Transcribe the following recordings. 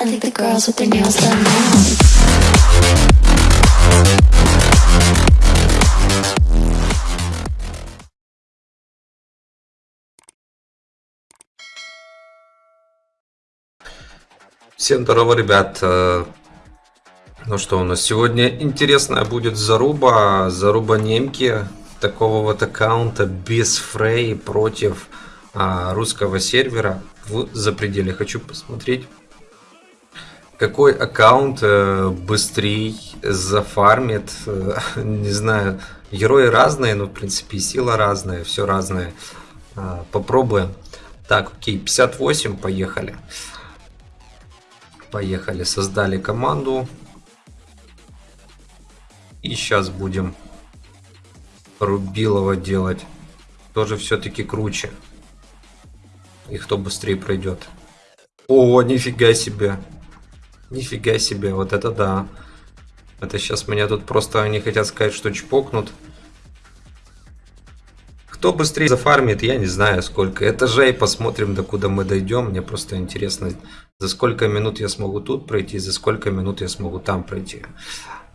I think the girls with their nails done now. Всем здорово, ребят. Э, Ну что у нас сегодня интересная будет заруба, заруба немки такого вот аккаунта без фрей против а, русского сервера в запределе. Хочу посмотреть, какой аккаунт э, быстрее зафармит. Э, не знаю, герои разные, но в принципе и сила разная, все разное. А, попробуем. Так, окей, 58, поехали. Поехали, создали команду. И сейчас будем Рубилова делать. Тоже все-таки круче. И кто быстрее пройдет. О, нифига себе. Нифига себе, вот это да. Это сейчас меня тут просто они хотят сказать, что чпокнут. Кто быстрее зафармит, я не знаю сколько этажей. Посмотрим, до куда мы дойдем. Мне просто интересно, за сколько минут я смогу тут пройти, за сколько минут я смогу там пройти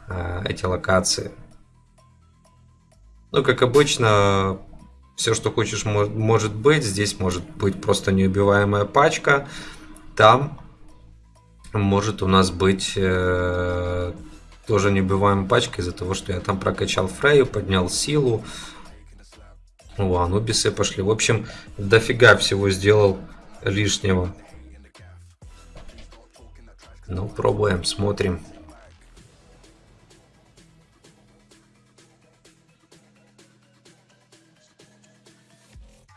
э, эти локации. Ну, как обычно, все, что хочешь, может быть. Здесь может быть просто неубиваемая пачка. Там может у нас быть э, тоже неубиваемая пачка из-за того, что я там прокачал Фрейю, поднял силу. О, анубисы пошли. В общем, дофига всего сделал лишнего. Ну, пробуем, смотрим.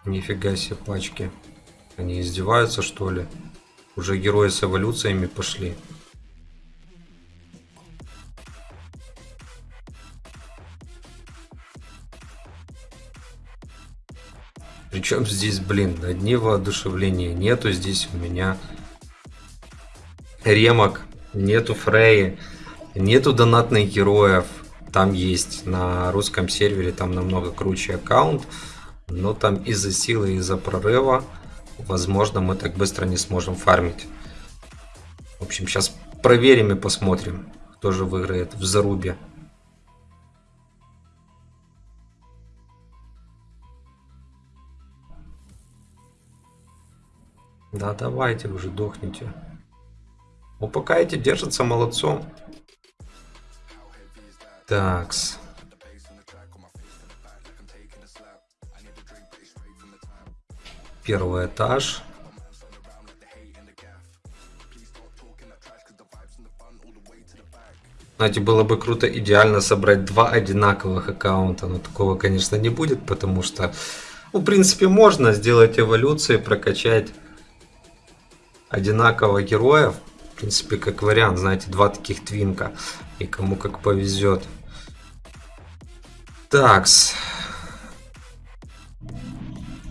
Нифига себе пачки. Они издеваются, что ли? Уже герои с эволюциями пошли. Причем здесь, блин, одни воодушевления нету здесь у меня ремок, нету фреи, нету донатных героев. Там есть на русском сервере, там намного круче аккаунт. Но там из-за силы, из-за прорыва, возможно, мы так быстро не сможем фармить. В общем, сейчас проверим и посмотрим, кто же выиграет в зарубе. Да, давайте уже дохните. Ну, пока эти держатся молодцом. Такс. Первый этаж. Знаете, было бы круто идеально собрать два одинаковых аккаунта, но такого, конечно, не будет, потому что, ну, в принципе, можно сделать эволюции, прокачать одинаково героев. В принципе, как вариант, знаете, два таких твинка. И кому как повезет. Такс.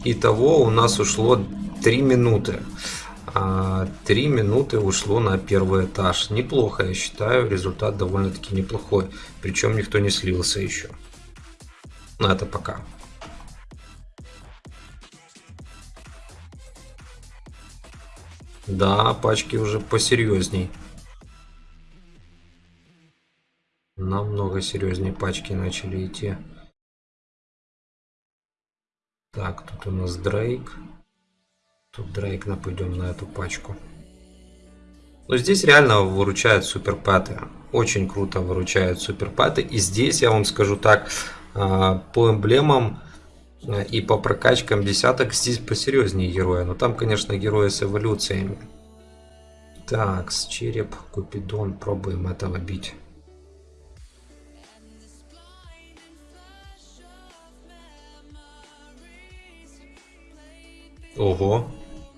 Итого у нас ушло 3 минуты. 3 а, минуты ушло на первый этаж. Неплохо, я считаю. Результат довольно-таки неплохой. Причем никто не слился еще. Но это пока. Да, пачки уже посерьезней. Намного серьезнее пачки начали идти. Так, тут у нас Дрейк. Тут Дрейк, нападем на эту пачку. Но здесь реально выручают суперпаты. Очень круто выручают суперпаты. И здесь, я вам скажу так, а, по эмблемам и по прокачкам десяток здесь посерьезнее героя. Но там, конечно, герои с эволюциями. Так, с череп, Купидон, пробуем этого бить. Ого,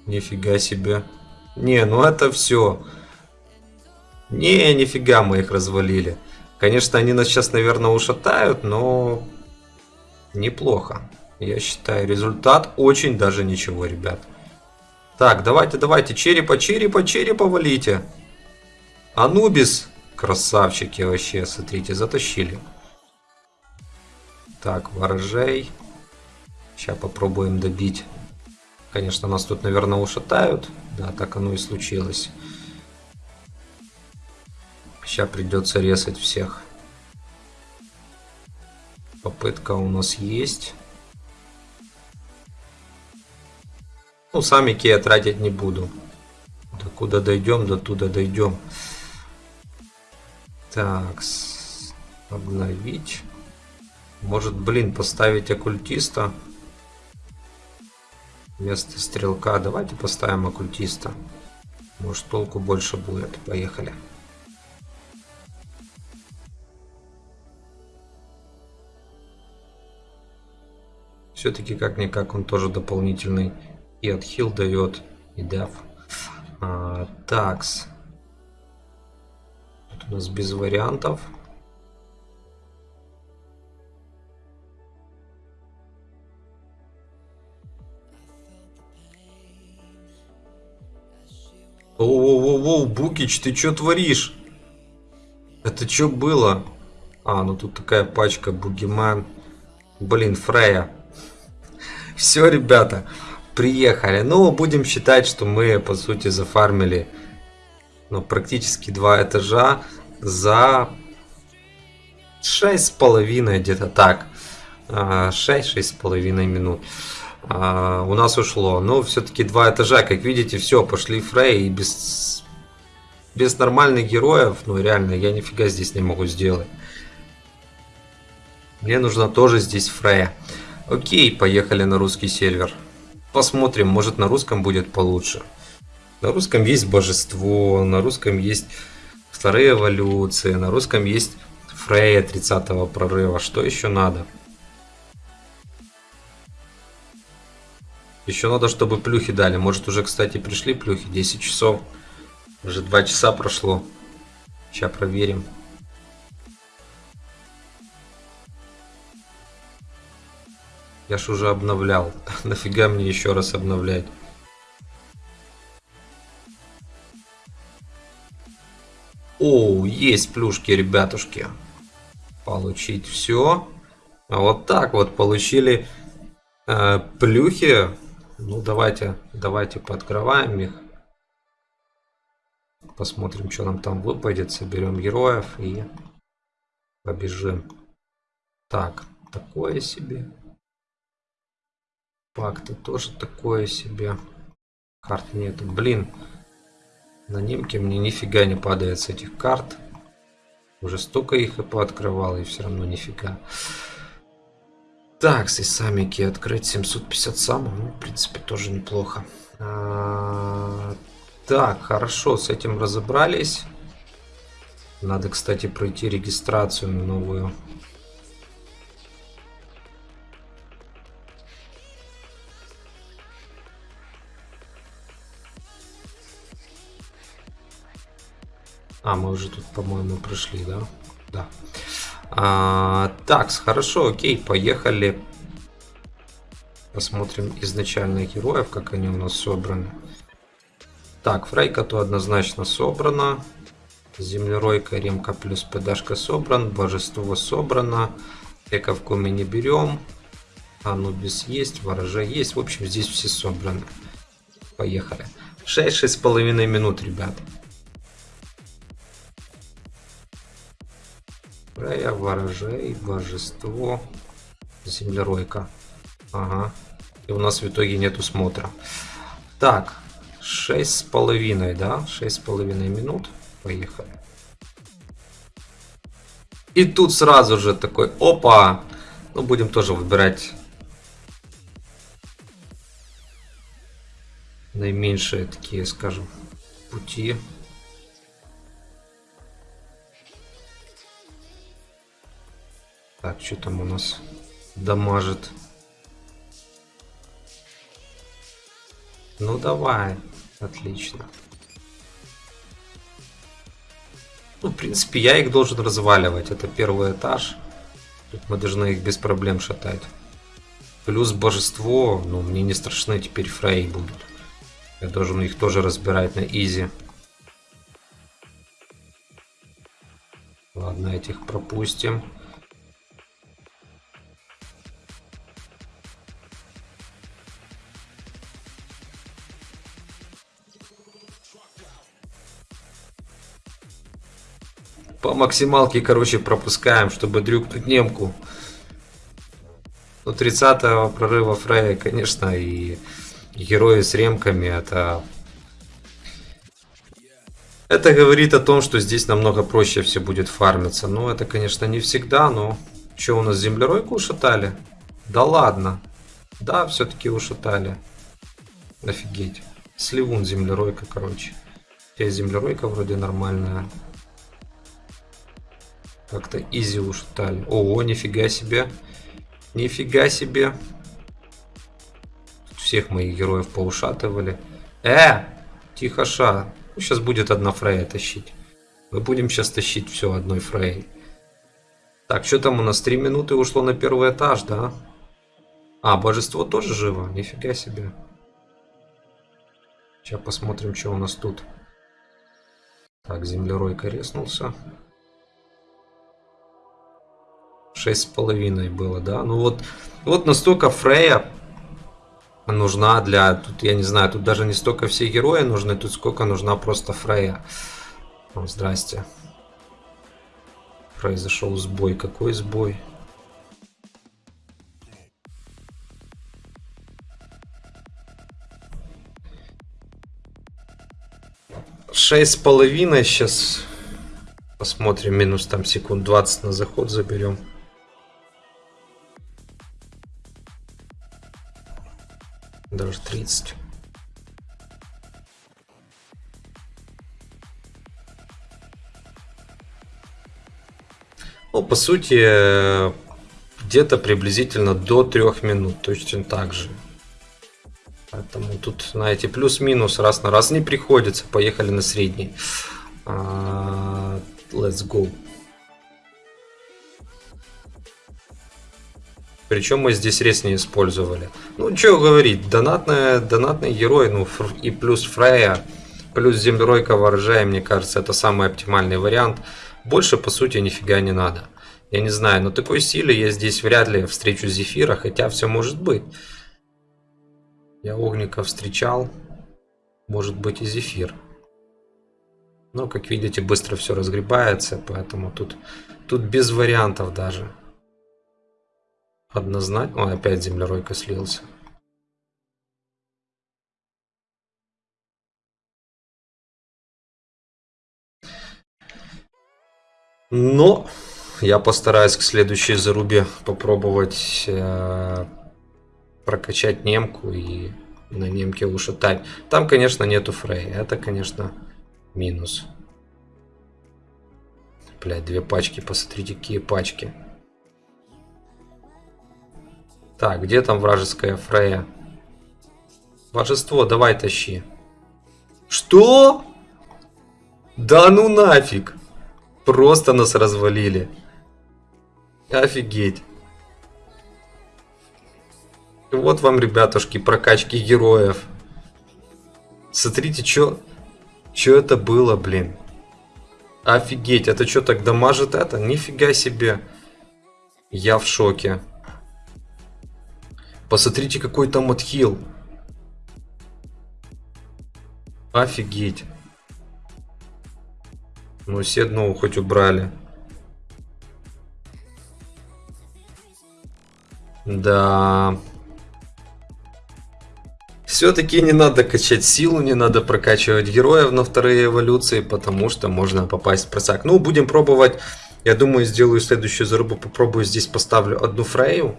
нифига себе. Не, ну это все. Не, нифига мы их развалили. Конечно, они нас сейчас, наверное, ушатают, но неплохо. Я считаю, результат очень даже ничего, ребят. Так, давайте, давайте, черепа, черепа, черепа валите. Анубис, красавчики вообще, смотрите, затащили. Так, ворожей. Сейчас попробуем добить. Конечно, нас тут, наверное, ушатают. Да, так оно и случилось. Сейчас придется резать всех. Попытка у нас есть. Ну, сами я тратить не буду. До куда дойдем, до туда дойдем. Так, обновить. Может, блин, поставить оккультиста. Вместо стрелка. Давайте поставим оккультиста. Может, толку больше будет. Поехали. Все-таки как-никак он тоже дополнительный и отхил дает, и деф. А, такс. Тут у нас без вариантов. Оу-оу-оу, Букич, ты что творишь? Это что было? А, ну тут такая пачка Бугиман. Блин, Фрея. Все, ребята, приехали. Ну, будем считать, что мы, по сути, зафармили ну, практически два этажа за шесть с половиной, где-то так. 6-6 а, минут а, у нас ушло. Но все-таки два этажа, как видите, все, пошли фрей и без, без нормальных героев, ну реально, я нифига здесь не могу сделать. Мне нужно тоже здесь фрея. Окей, поехали на русский сервер. Посмотрим, может на русском будет получше. На русском есть божество, на русском есть вторые эволюции, на русском есть Фрея 30 прорыва. Что еще надо? Еще надо, чтобы плюхи дали. Может уже, кстати, пришли плюхи. 10 часов. Уже 2 часа прошло. Сейчас проверим. Я ж уже обновлял. Нафига мне еще раз обновлять? О, есть плюшки, ребятушки. Получить все. А вот так вот получили э, плюхи ну, давайте, давайте пооткрываем их. Посмотрим, что нам там выпадет. Соберем героев и побежим. Так, такое себе. Пакты тоже такое себе. Карт нету. Блин, на немке мне нифига не падает с этих карт. Уже столько их и пооткрывал, и все равно нифига. Так, с самики открыть 750 самых, ну, в принципе, тоже неплохо. А, так, хорошо, с этим разобрались. Надо, кстати, пройти регистрацию новую. А, мы уже тут, по-моему, прошли, да? Да. А, так, хорошо, окей, поехали. Посмотрим изначальных героев, как они у нас собраны. Так, Фрейка то однозначно собрана. Землеройка, Ремка плюс ПДшка собран. Божество собрано. Эковку мы не берем. Анубис есть, Ворожа есть. В общем, здесь все собраны. Поехали. 6-6,5 минут, ребят. Рея, ворожей, божество, землеройка. Ага. И у нас в итоге нету смотра. Так, шесть с половиной, да? Шесть с половиной минут. Поехали. И тут сразу же такой, опа! Ну, будем тоже выбирать наименьшие такие, скажем, пути. Так, что там у нас дамажит? Ну давай, отлично. Ну, в принципе, я их должен разваливать. Это первый этаж. Тут мы должны их без проблем шатать. Плюс божество, ну, мне не страшны теперь фрей будут. Я должен их тоже разбирать на изи. Ладно, этих пропустим. По максималке, короче, пропускаем, чтобы дрюкнуть немку. Ну, 30 прорыва Фрея, конечно, и герои с ремками, это... Это говорит о том, что здесь намного проще все будет фармиться. Ну, это, конечно, не всегда, но... Что, у нас землеройку ушатали? Да ладно. Да, все-таки ушатали. Офигеть. Сливун землеройка, короче. Я землеройка вроде нормальная. Как-то изи ушатали. Ого, нифига себе. Нифига себе. Всех моих героев поушатывали. Э! Тихо ша. Ну, сейчас будет одна фрея тащить. Мы будем сейчас тащить все одной фрей. Так, что там у нас? Три минуты ушло на первый этаж, да? А, божество тоже живо? Нифига себе. Сейчас посмотрим, что у нас тут. Так, землеройка резнулся. Шесть с половиной было, да? Ну вот, вот настолько Фрея нужна для... Тут, я не знаю, тут даже не столько все герои нужны, тут сколько нужна просто Фрея. О, здрасте. Произошел сбой. Какой сбой? Шесть с половиной сейчас посмотрим минус там секунд 20 на заход заберем 30 Ну, по сути, где-то приблизительно до трех минут, точно так же. Поэтому тут, знаете, плюс-минус раз на раз не приходится. Поехали на средний. Uh, let's go. Причем мы здесь рез не использовали. Ну, что говорить, донатные, донатные герои, ну, и плюс Фрея, плюс Землеройка ворожая, мне кажется, это самый оптимальный вариант. Больше, по сути, нифига не надо. Я не знаю, но такой силы я здесь вряд ли встречу Зефира, хотя все может быть. Я Огника встречал, может быть и Зефир. Но, как видите, быстро все разгребается, поэтому тут, тут без вариантов даже. Однозначно... Ой, опять землеройка слился. Но я постараюсь к следующей зарубе попробовать э, прокачать немку и на немке ушатать. Там, конечно, нету фрей. Это, конечно, минус. Блять, две пачки. Посмотрите, какие пачки. Так, где там вражеская Фрея? Божество, давай тащи. Что? Да ну нафиг. Просто нас развалили. Офигеть. Вот вам, ребятушки, прокачки героев. Смотрите, что что это было, блин. Офигеть, это что, так дамажит это? Нифига себе. Я в шоке. Посмотрите, какой там отхил. Офигеть. Ну, все одного хоть убрали. Да. Все-таки не надо качать силу, не надо прокачивать героев на вторые эволюции, потому что можно попасть в просак. Ну, будем пробовать. Я думаю, сделаю следующую зарубу. Попробую здесь поставлю одну фрею.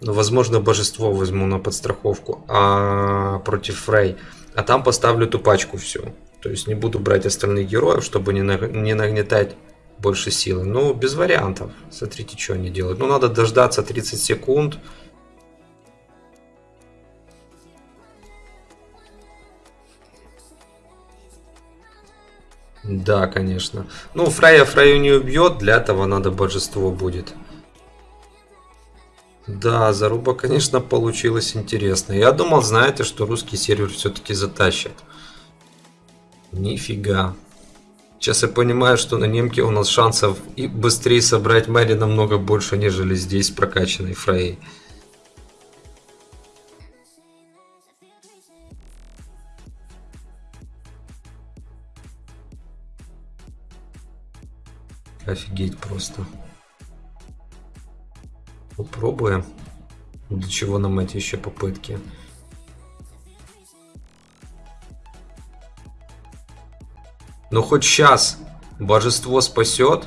Ну, возможно, божество возьму на подстраховку а, против Фрей. А там поставлю ту пачку всю. То есть не буду брать остальных героев, чтобы не, не нагнетать больше силы. Ну, без вариантов. Смотрите, что они делают. Ну, надо дождаться 30 секунд. Да, конечно. Ну, Фрейя Фрейю не убьет, для этого надо божество будет. Да, заруба, конечно, получилась интересная. Я думал, знаете, что русский сервер все-таки затащит. Нифига. Сейчас я понимаю, что на немке у нас шансов и быстрее собрать Мэри намного больше, нежели здесь прокачанной Фрей. Офигеть просто. Попробуем. Для чего нам эти еще попытки? Ну хоть сейчас божество спасет.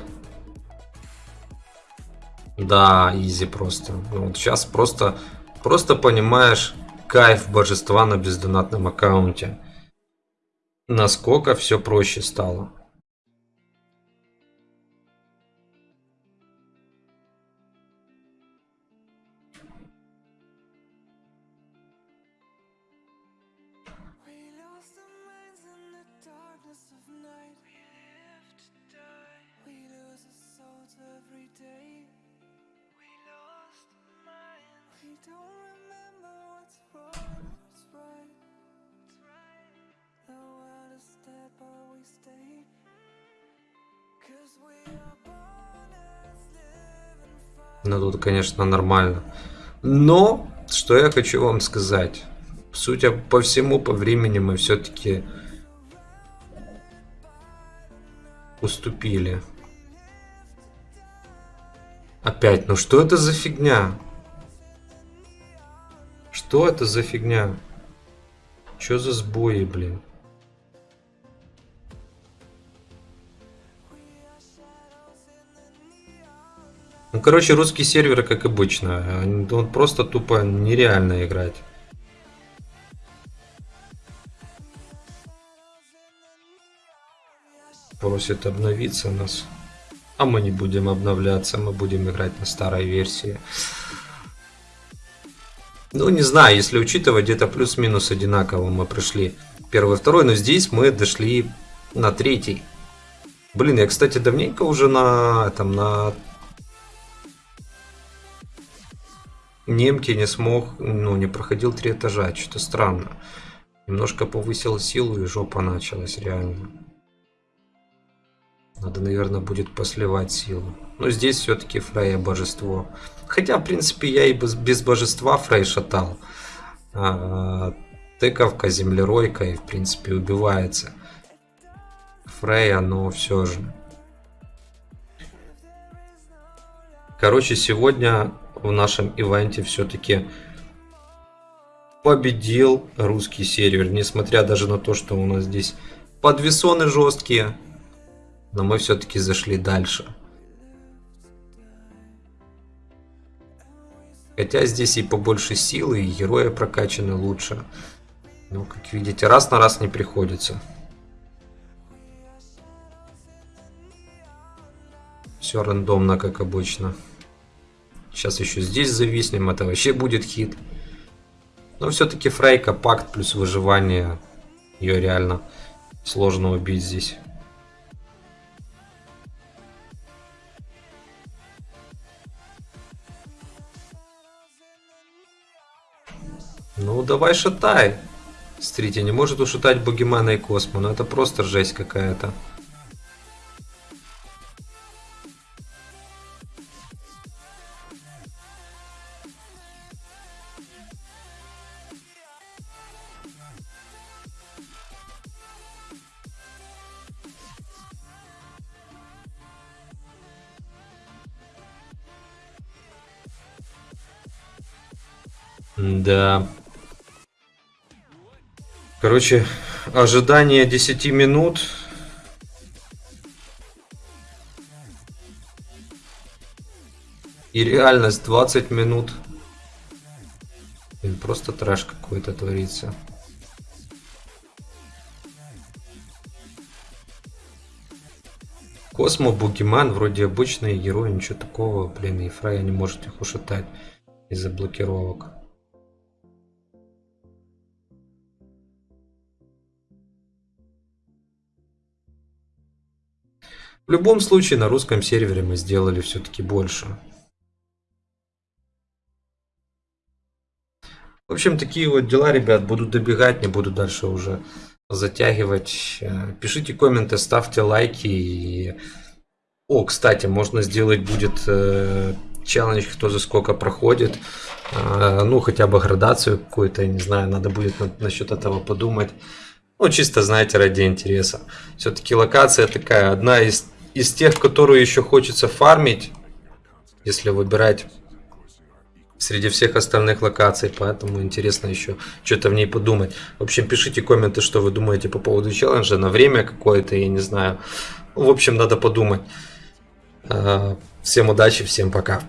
Да, изи просто. Ну, вот сейчас просто, просто понимаешь кайф божества на бездонатном аккаунте. Насколько все проще стало. Fire. Ну тут, конечно, нормально. Но, что я хочу вам сказать. Судя по всему, по времени мы все-таки уступили. Опять, ну что это за фигня? Что это за фигня? Что за сбои, блин? Ну, короче, русские серверы, как обычно. Он просто тупо нереально играть. Просит обновиться нас. А мы не будем обновляться, мы будем играть на старой версии. Ну, не знаю, если учитывать, где-то плюс-минус одинаково мы пришли первый, второй, но здесь мы дошли на третий. Блин, я, кстати, давненько уже на, там, на немки не смог, ну, не проходил три этажа, что-то странно. Немножко повысил силу и жопа началась, реально. Надо, наверное, будет посливать силу. Но здесь все-таки Фрейя божество. Хотя, в принципе, я и без, без божества Фрей шатал. А, тыковка, землеройка и, в принципе, убивается. Фрейя, но все же. Короче, сегодня в нашем ивенте все-таки победил русский сервер. Несмотря даже на то, что у нас здесь подвесоны жесткие. Но мы все-таки зашли дальше. Хотя здесь и побольше силы, и герои прокачаны лучше. Но, как видите, раз на раз не приходится. Все рандомно, как обычно. Сейчас еще здесь зависнем, это вообще будет хит. Но все-таки Фрейка, пакт плюс выживание. Ее реально сложно убить здесь. Ну, давай шатай. Смотрите, не может ушатать Бугимана и Космо. Ну, это просто жесть какая-то. Да. Короче, ожидание 10 минут. И реальность 20 минут. Блин, просто трэш какой-то творится. Космо, Бугиман, вроде обычные герои, ничего такого, блин, и Фрая не может их ушатать из-за блокировок. В любом случае, на русском сервере мы сделали все-таки больше. В общем, такие вот дела, ребят. Буду добегать, не буду дальше уже затягивать. Э, Пишите комменты, ставьте лайки. И... О, кстати, можно сделать будет э, челлендж, кто за сколько проходит. Э, ну, хотя бы градацию какую-то, не знаю, надо будет на- насчет этого подумать. Ну, чисто, знаете, ради интереса. Все-таки локация такая, одна из из тех, которую еще хочется фармить, если выбирать среди всех остальных локаций, поэтому интересно еще что-то в ней подумать. В общем, пишите комменты, что вы думаете по поводу челленджа, на время какое-то, я не знаю. В общем, надо подумать. Э, Всем удачи, всем пока.